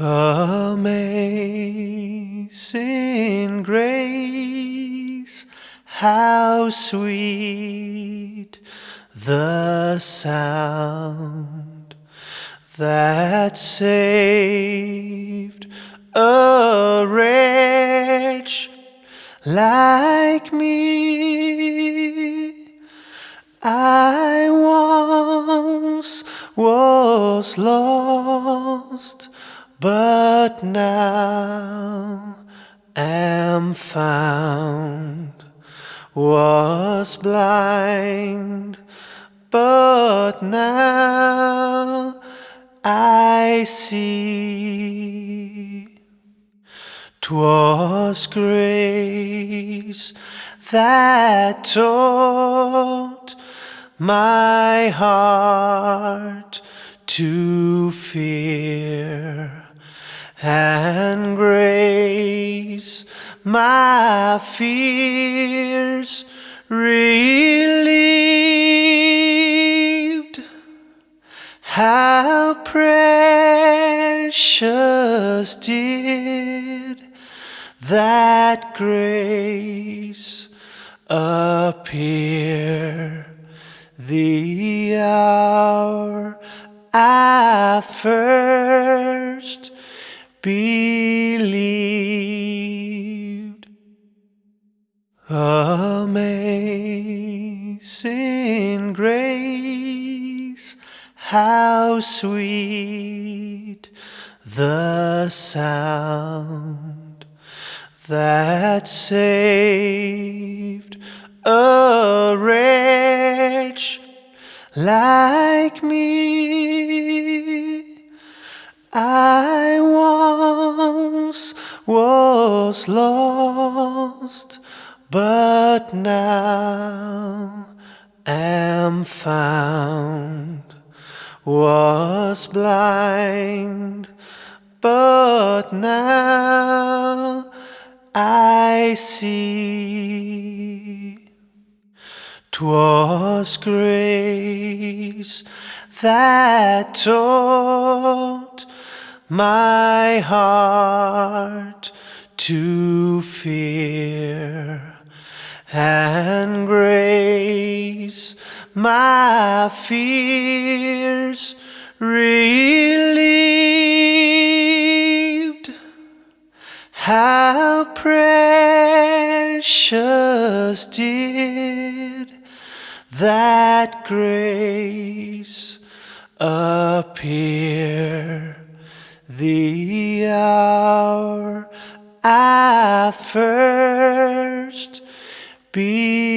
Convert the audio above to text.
Amazing grace, how sweet the sound that saved a wretch like me. I once was lost but now am found, was blind, but now I see. 'Twas grace that taught my heart to fear and grace my fears relieved. How precious did that grace appear the hour I first believed. Amazing grace, how sweet the sound that saved a wretch like me. I once was lost, but now am found. Was blind, but now I see. 'Twas grace that taught my heart to fear, and grace my fears relieved. How precious did that grace appear the hour I first believed.